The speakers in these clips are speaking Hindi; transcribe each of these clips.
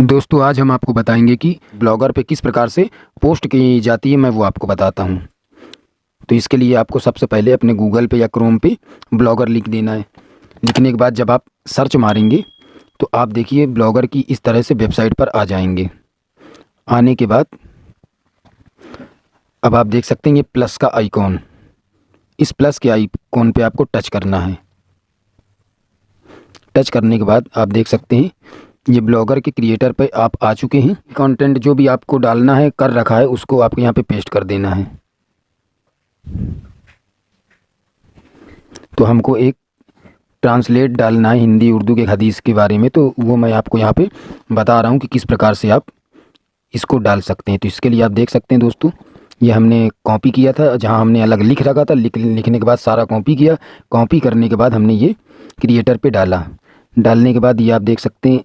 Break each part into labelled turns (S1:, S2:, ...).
S1: दोस्तों, आज हम आपको बताएँगे कि ब्लॉगर पे किस प्रकार से पोस्ट की जाती है, मैं वो आपको बताता हूँ। तो इसके लिए आपको सबसे पहले अपने गूगल पे या क्रोम पे ब्लॉगर लिख देना है। लिखने के बाद जब आप सर्च मारेंगे तो आप देखिए ब्लॉगर की इस तरह से वेबसाइट पर आ जाएँगे। आने के बाद अब आप देख सकते हैं ये प्लस का आइकॉन। इस प्लस के आइकॉन पे आपको टच करना है। टच करने के बाद आप देख सकते हैं ये ब्लॉगर के क्रिएटर पे आप आ चुके हैं। कंटेंट जो भी आपको डालना है, कर रखा है, उसको आपको यहाँ पे पेस्ट कर देना है। तो हमको एक ट्रांसलेट डालना है हिंदी, उर्दू के हदीस के बारे में तो वो मैं आपको यहाँ पे बता रहा हूँ कि किस प्रकार से आप इसको डाल सकते हैं। तो इसके लिए आप देख सकते हैं दोस्तों, ये हमने कॉपी किया था, जहाँ हमने अलग लिख रखा था। लिख, लिखने के बाद सारा कॉपी किया। कॉपी करने के बाद हमने ये क्रिएटर पे डाला। डालने के बाद ये आप देख सकते हैं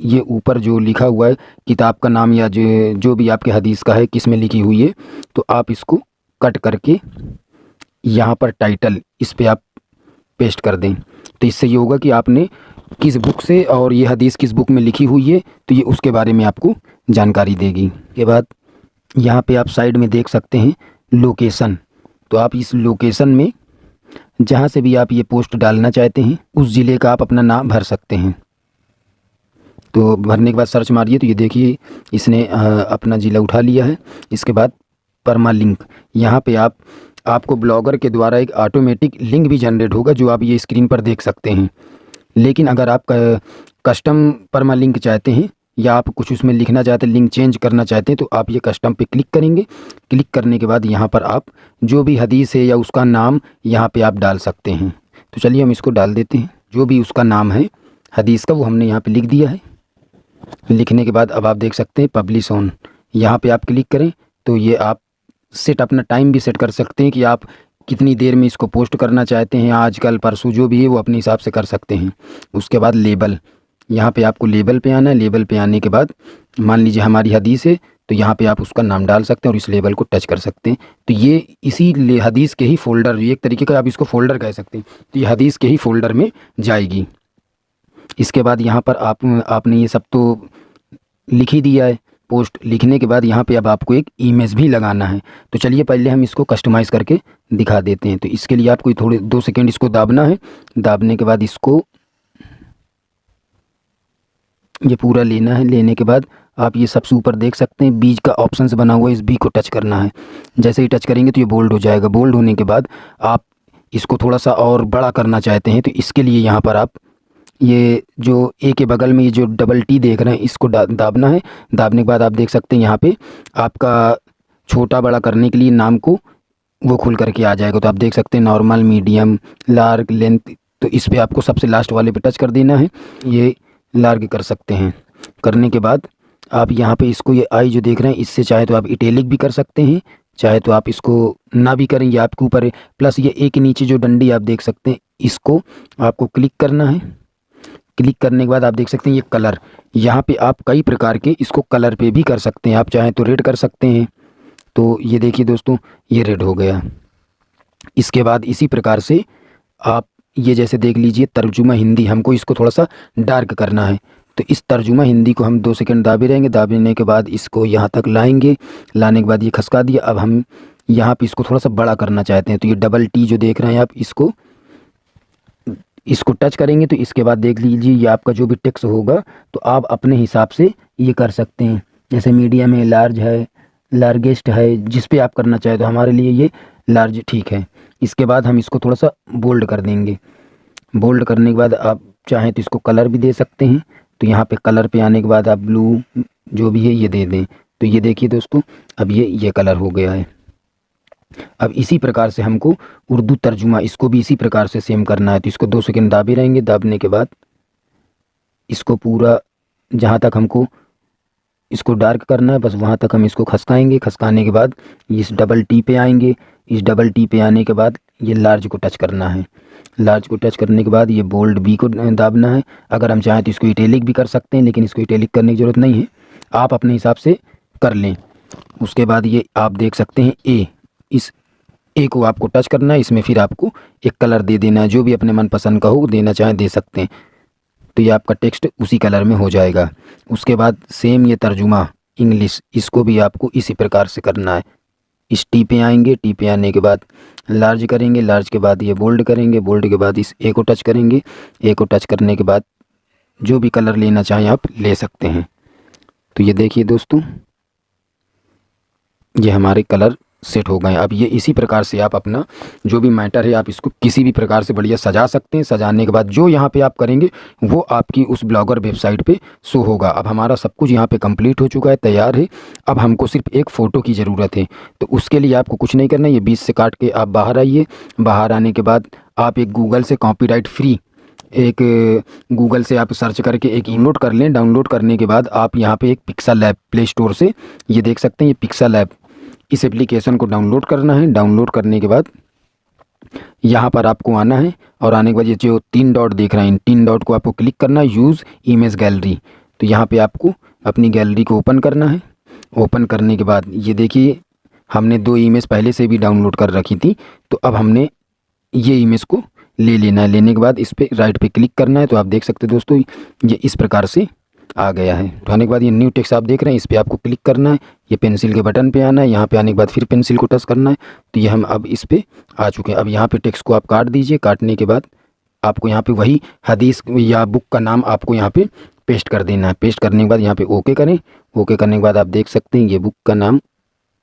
S1: ये ऊपर जो लिखा हुआ है, किताब का नाम या जो जो भी आपके हदीस का है, किसमें लिखी हुई है तो आप इसको कट करके यहाँ पर टाइटल इस पर पे आप पेस्ट कर दें। तो इससे ये होगा कि आपने किस बुक से और ये हदीस किस बुक में लिखी हुई है तो ये उसके बारे में आपको जानकारी देगी। के बाद यहाँ पे आप साइड में देख सकते हैं लोकेशन तो आप इस लोकेशन में, जहाँ से भी आप ये पोस्ट डालना चाहते हैं, उस ज़िले का आप अपना नाम भर सकते हैं। तो भरने के बाद सर्च मारिए तो ये देखिए, इसने अपना ज़िला उठा लिया है। इसके बाद परमा लिंक यहाँ पे आप, आपको ब्लॉगर के द्वारा एक ऑटोमेटिक लिंक भी जनरेट होगा जो आप ये स्क्रीन पर देख सकते हैं। लेकिन अगर आप कस्टम परमा लिंक चाहते हैं, या आप कुछ उसमें लिखना चाहते हैं, लिंक चेंज करना चाहते हैं तो आप ये कस्टम पे क्लिक करेंगे। क्लिक करने के बाद यहाँ पर आप, जो भी हदीस है या उसका नाम यहाँ पे आप डाल सकते हैं। तो चलिए हम इसको डाल देते हैं। जो भी उसका नाम है, हदीस का वो हमने यहाँ पे लिख दिया है। लिखने के बाद अब आप देख सकते हैं पब्लिश ऑन यहाँ पे आप क्लिक करें तो ये आप सेट अपना टाइम भी सेट कर सकते हैं कि आप कितनी देर में इसको पोस्ट करना चाहते हैं आज कल परसों जो भी है वो अपने हिसाब से कर सकते हैं। उसके बाद लेबल यहाँ पे आपको लेबल पे आना है। लेबल पे आने के बाद मान लीजिए हमारी हदीस है तो यहाँ पे आप उसका नाम डाल सकते हैं और इस लेबल को टच कर सकते हैं। तो ये इसी हदीस के ही फोल्डर एक तरीके का आप इसको फोल्डर कह सकते हैं। तो ये हदीस के ही फोल्डर में जाएगी। इसके बाद यहाँ पर आप, आपने ये सब तो लिख ही दिया है। पोस्ट लिखने के बाद यहाँ पे अब आपको एक इमेज भी लगाना है। तो चलिए पहले हम इसको कस्टमाइज़ करके दिखा देते हैं। तो इसके लिए आपको थोड़े, दो सेकेंड इसको दाबना है। दाबने के बाद इसको ये पूरा लेना है। लेने के बाद आप ये सबसे ऊपर देख सकते हैं। बीज का ऑप्शन बना हुआ है। इस बी को टच करना है। जैसे ही टच करेंगे तो ये बोल्ड हो जाएगा। बोल्ड होने के बाद आप इसको थोड़ा सा और बड़ा करना चाहते हैं। तो इसके लिए यहाँ पर आप ये जो ए के बगल में ये जो डबल टी देख रहे हैं, इसको दाबना है। दाबने के बाद आप देख सकते हैं यहाँ पे आपका छोटा बड़ा करने के लिए नाम को वो खुल करके आ जाएगा। तो आप देख सकते हैं नॉर्मल मीडियम लार्ग लेंथ तो इस पर आपको सबसे लास्ट वाले पे टच कर देना है। ये लार्ग कर सकते हैं। करने के बाद आप यहाँ पे इसको, ये आई जो देख रहे हैं, इससे चाहे तो आप इटेलिक भी कर सकते हैं, चाहे तो आप इसको ना भी करें, ये आपके ऊपर प्लस ये एक नीचे जो डंडी आप देख सकते हैं, इसको आपको क्लिक करना है। क्लिक करने के बाद आप देख सकते हैं ये कलर। यहाँ पे आप कई प्रकार के इसको कलर पे भी कर सकते हैं। आप चाहें तो रेड कर सकते हैं। तो ये देखिए दोस्तों, ये रेड हो गया। इसके बाद इसी प्रकार से आप ये जैसे देख लीजिए, तर्जुमा हिंदी, हमको इसको थोड़ा सा डार्क करना है। तो इस तर्जुमा हिंदी को हम दो सेकंड दाबे रहेंगे। दाबने के बाद इसको यहाँ तक लाएँगे। लाने के बाद ये खसका दिया। अब हम यहाँ पे इसको थोड़ा सा बड़ा करना चाहते हैं। तो ये डबल टी जो देख रहे हैं आप, इसको इसको टच करेंगे तो इसके बाद देख लीजिए ये आपका जो भी टेक्स होगा तो आप अपने हिसाब से ये कर सकते हैं। जैसे मीडियम है लार्ज है लार्जेस्ट है, जिस पे आप करना चाहें तो हमारे लिए ये लार्ज ठीक है। इसके बाद हम इसको थोड़ा सा बोल्ड कर देंगे। बोल्ड करने के बाद आप चाहें तो इसको कलर भी दे सकते हैं। तो यहाँ पे कलर पे आने के बाद आप ब्लू जो भी है ये दे दें। तो ये देखिए दोस्तों, अब ये ये कलर हो गया है। अब इसी प्रकार से हमको उर्दू तर्जुमा, इसको भी इसी प्रकार से सेम करना है। तो इसको दो सेकेंड दाबे रहेंगे। दाबने के बाद इसको पूरा जहाँ तक हमको इसको डार्क करना है, बस वहाँ तक हम इसको खसकाएँगे। खसकाने के बाद इस डबल टी पे आएँगे। इस डबल टी पे आने के बाद ये लार्ज को टच करना है। लार्ज को टच करने के बाद ये बोल्ड बी को दाबना है। अगर हम चाहें तो इसको इटेलिक भी कर सकते हैं, लेकिन इसको इटेलिक करने की ज़रूरत नहीं है। आप अपने हिसाब से कर लें। उसके बाद ये आप देख सकते हैं ए इस ए को आपको टच करना है, इसमें फिर आपको एक कलर दे देना है, जो भी अपने मनपसंद का हो देना चाहें, दे सकते हैं। तो ये आपका टेक्स्ट उसी कलर में हो जाएगा। उसके बाद सेम ये तर्जुमा इंग्लिश इसको भी आपको इसी प्रकार से करना है। इस टी पे आएँगे टी पे आने के बाद लार्ज करेंगे लार्ज के बाद ये बोल्ड करेंगे बोल्ड के बाद इस ए को टच करेंगे। ए को टच करने के बाद जो भी कलर लेना चाहें आप ले सकते हैं। तो ये देखिए दोस्तों, ये हमारे कलर सेट हो गए अब ये इसी प्रकार से आप अपना जो भी मैटर है, आप इसको किसी भी प्रकार से बढ़िया सजा सकते हैं। सजाने के बाद जो यहाँ पे आप करेंगे, वो आपकी उस ब्लॉगर वेबसाइट पे शो होगा। अब हमारा सब कुछ यहाँ पे कंप्लीट हो चुका है, तैयार है। अब हमको सिर्फ़ एक फ़ोटो की ज़रूरत है। तो उसके लिए आपको कुछ नहीं करना ये बीच से काट के आप बाहर आइए। बाहर आने के बाद आप एक गूगल से कॉपी फ्री एक गूगल से आप सर्च करके एक डाउनलोड कर लें। डाउनलोड करने के बाद आप यहाँ पे एक पिक्सल लैब प्ले स्टोर से ये देख सकते हैं। ये पिक्सल लैब इस एप्लीकेशन को डाउनलोड करना है। डाउनलोड करने के बाद यहाँ पर आपको आना है और आने के बाद ये जो तीन डॉट देख रहे हैं, इन तीन डॉट को आपको क्लिक करना है। यूज़ इमेज गैलरी तो यहाँ पे आपको अपनी गैलरी को ओपन करना है। ओपन करने के बाद ये देखिए, हमने दो इमेज पहले से भी डाउनलोड कर रखी थी तो अब हमने ये इमेज को ले लेना है। लेने के बाद इस पर राइट पे क्लिक करना है। तो आप देख सकते दोस्तों, ये इस प्रकार से आ गया है। तो आने के बाद ये न्यू टेक्स्ट आप देख रहे हैं, इस पर आपको क्लिक करना है, ये पेंसिल के बटन पे आना है, यहाँ पे आने के बाद फिर पेंसिल को टच करना है तो ये हम अब इस पर आ चुके हैं। अब यहाँ पे टेक्स्ट को आप काट दीजिए, काटने के बाद आपको यहाँ पे वही हदीस या बुक का नाम आपको यहाँ पे पेस्ट कर देना है। पेस्ट करने के बाद यहाँ पे ओके करें। ओके करने के बाद आप देख सकते हैं, ये बुक का नाम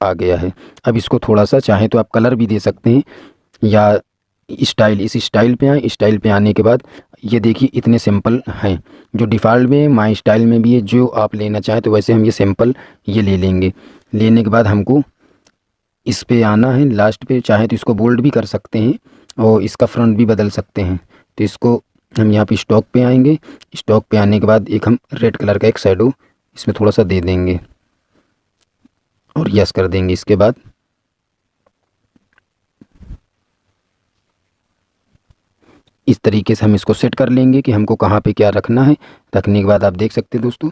S1: आ गया है। अब इसको थोड़ा सा चाहें तो आप कलर भी दे सकते हैं, या स्टाइल इस स्टाइल पे आए। स्टाइल पे आने के बाद ये देखिए इतने सिंपल हैं। जो डिफ़ॉल्ट में माई स्टाइल में भी है, जो आप लेना चाहें तो वैसे हम ये सिंपल ये ले लेंगे। लेने के बाद हमको इस पे आना है लास्ट पे चाहे तो इसको बोल्ड भी कर सकते हैं और इसका फ्रंट भी बदल सकते हैं। तो इसको हम यहाँ पे स्टॉक पे आएँगे। स्टॉक पे आने के बाद एक हम रेड कलर का एक शेडो इसमें थोड़ा सा दे देंगे और यस कर देंगे। इसके बाद इस तरीके से हम इसको सेट कर लेंगे कि हमको कहाँ पे क्या रखना है। रखने के बाद आप देख सकते हैं दोस्तों,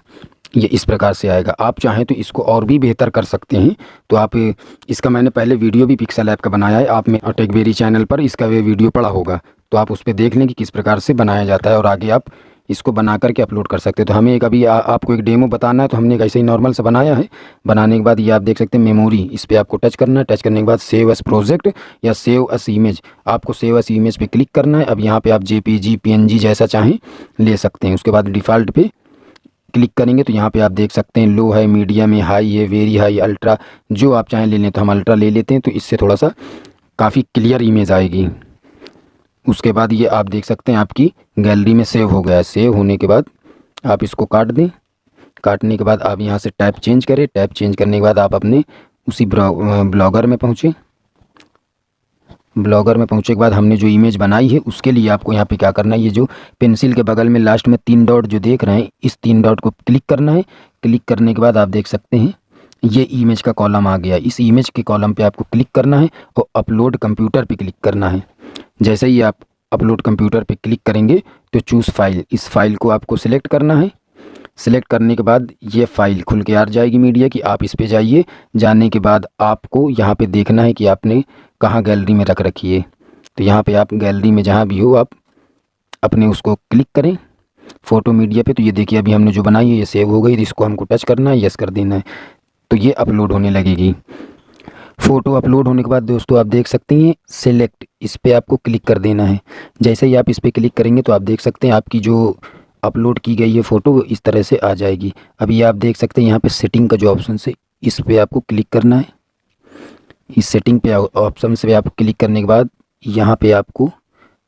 S1: ये इस प्रकार से आएगा। आप चाहें तो इसको और भी बेहतर कर सकते हैं। तो आप, इसका मैंने पहले वीडियो भी पिक्सल ऐप का बनाया है। आप में टेकबेरी चैनल पर इसका वे वीडियो पड़ा होगा। तो आप उस पर देख लें कि किस प्रकार से बनाया जाता है और आगे आप इसको बना करके अपलोड कर सकते हैं। तो हमें एक अभी आ, आपको एक डेमो बताना है तो हमने एक ऐसे ही नॉर्मल से बनाया है। बनाने के बाद ये आप देख सकते हैं मेमोरी इस पर आपको टच करना है। टच करने के बाद सेव एस प्रोजेक्ट या सेव एस इमेज आपको सेव एस इमेज पे क्लिक करना है। अब यहाँ पे आप जे पी जैसा चाहें ले सकते हैं। उसके बाद डिफ़ॉल्ट पे क्लिक करेंगे तो यहाँ पे आप देख सकते हैं लो है मीडियम है हाई है वेरी हाई अल्ट्रा जो आप चाहें ले लें तो हम अल्ट्रा ले लेते हैं। तो इससे थोड़ा सा काफ़ी क्लियर इमेज आएगी। उसके बाद ये आप देख सकते हैं आपकी गैलरी में सेव हो गया। है सेव होने के बाद आप इसको काट दें। काटने के बाद आप यहाँ से टैप चेंज करें। टैप चेंज करने के बाद आप अपने उसी ब्लॉगर में पहुँचे। ब्लॉगर में पहुँचे के बाद हमने जो इमेज बनाई है, उसके लिए आपको यहाँ पे क्या करना है? ये जो पेंसिल के बगल में लास्ट में तीन डॉट जो देख रहे हैं, इस तीन डॉट को क्लिक करना है। क्लिक करने के बाद आप देख सकते हैं, ये इमेज का कॉलम आ गया। इस इमेज के कॉलम पे आपको क्लिक करना है और अपलोड कंप्यूटर पे क्लिक करना है। जैसे ही आप अपलोड कंप्यूटर पे क्लिक करेंगे तो चूज़ फ़ाइल इस फ़ाइल को आपको सिलेक्ट करना है। सिलेक्ट करने के बाद ये फ़ाइल खुल के आ जाएगी मीडिया की। आप इस पे जाइए। जाने के बाद आपको यहाँ पे देखना है कि आपने कहाँ गैलरी में रख रखी है। तो यहाँ पे आप गैलरी में जहाँ भी हो, आप अपने उसको क्लिक करें। फ़ोटो मीडिया पे तो ये देखिए, अभी हमने जो बनाई है, ये सेव हो गई। इसको हमको टच करना है यस कर देना है। तो ये अपलोड होने लगेगी। फ़ोटो अपलोड होने के बाद दोस्तों आप देख सकते हैं सेलेक्ट इस पर आपको क्लिक कर देना है। जैसे ही आप इस पर क्लिक करेंगे तो आप देख सकते हैं आपकी जो अपलोड की गई है फ़ोटो इस तरह से आ जाएगी। अभी आप देख सकते हैं यहाँ पे सेटिंग का जो ऑप्शन है इस पर आपको क्लिक करना है। इस सेटिंग पे ऑप्शन से आप क्लिक करने के बाद यहाँ पे आपको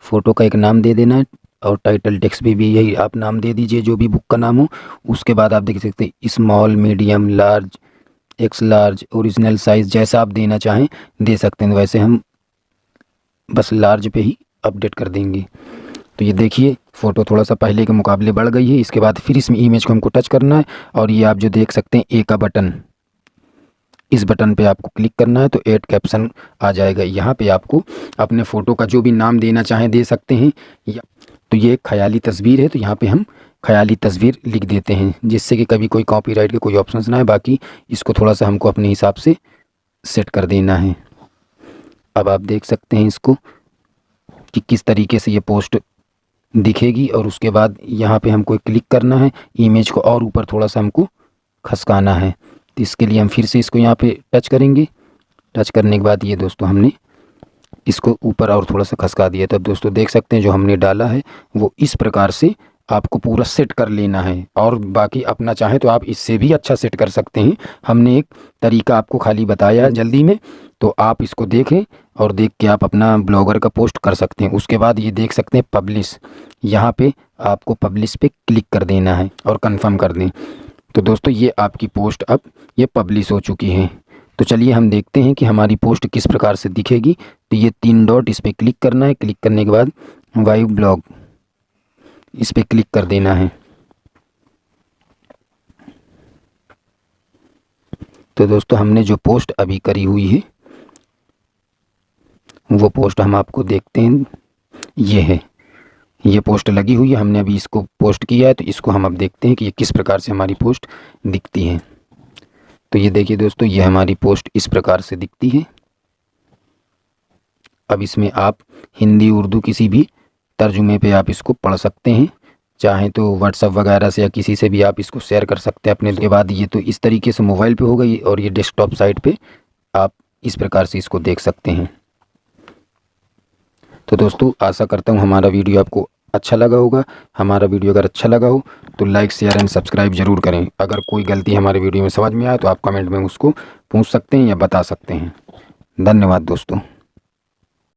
S1: फ़ोटो का एक नाम दे देना है और टाइटल टेक्स्ट भी, भी यही आप नाम दे दीजिए जो भी बुक का नाम हो। उसके बाद आप देख सकते हैं small medium large X large original size जैसा आप देना चाहें, दे सकते हैं। वैसे हम बस लार्ज पे ही अपडेट कर देंगे। तो ये देखिए फ़ोटो थोड़ा सा पहले के मुकाबले बढ़ गई है। इसके बाद फिर इसमें इमेज को हमको टच करना है और ये आप जो देख सकते हैं ए का बटन इस बटन पे आपको क्लिक करना है तो एड कैप्शन आ जाएगा। यहाँ पे आपको अपने फ़ोटो का जो भी नाम देना चाहें, दे सकते हैं। या तो ये ख्याली तस्वीर है तो यहाँ पे हम ख्याली तस्वीर लिख देते हैं, जिससे कि कभी कोई कॉपीराइट के कोई ऑप्शन ना है बाकी इसको थोड़ा सा हमको अपने हिसाब से सेट कर देना है। अब आप देख सकते हैं इसको कि किस तरीके से ये पोस्ट दिखेगी, और उसके बाद यहाँ पे हमको क्लिक करना है इमेज को और ऊपर थोड़ा सा हमको खसकाना है। तो इसके लिए हम फिर से इसको यहाँ पे टच करेंगे। टच करने के बाद ये दोस्तों हमने इसको ऊपर और थोड़ा सा खसका दिया। तब दोस्तों, देख सकते हैं जो हमने डाला है, वो इस प्रकार से आपको पूरा सेट कर लेना है। और बाकी अपना चाहें तो आप इससे भी अच्छा सेट कर सकते हैं। हमने एक तरीका आपको खाली बताया जल्दी में तो आप इसको देखें और देख के आप अपना ब्लॉगर का पोस्ट कर सकते हैं। उसके बाद ये देख सकते हैं पब्लिश। यहाँ पे आपको पब्लिश पे क्लिक कर देना है और कंफर्म कर दें। तो दोस्तों, ये आपकी पोस्ट अब ये पब्लिश हो चुकी है। तो चलिए हम देखते हैं कि हमारी पोस्ट किस प्रकार से दिखेगी। तो ये तीन डॉट इस पर क्लिक करना है। क्लिक करने के बाद वाइव ब्लॉग इस पर क्लिक कर देना है। तो दोस्तों, हमने जो पोस्ट अभी करी हुई है, वो पोस्ट हम आपको देखते हैं। ये है। ये पोस्ट लगी हुई है। हमने अभी इसको पोस्ट किया है तो इसको हम अब देखते हैं कि ये किस प्रकार से हमारी पोस्ट दिखती है। तो ये देखिए दोस्तों, ये हमारी पोस्ट इस प्रकार से दिखती है। अब इसमें आप हिंदी, उर्दू किसी भी तर्जुमे पे आप इसको पढ़ सकते हैं। चाहें तो व्हाट्सअप वगैरह से या किसी से भी आप इसको शेयर कर सकते हैं। अपने के बाद ये तो इस तरीके से मोबाइल पे हो गई और ये डेस्कटॉप साइट पे आप इस प्रकार से इसको देख सकते हैं। तो दोस्तों, आशा करता हूँ हमारा वीडियो आपको अच्छा लगा होगा। हमारा वीडियो अगर अच्छा लगा हो तो लाइक शेयर एंड सब्सक्राइब ज़रूर करें। अगर कोई गलती हमारे वीडियो में समझ में आए तो आप कमेंट में उसको पूछ सकते हैं या बता सकते हैं। धन्यवाद दोस्तों।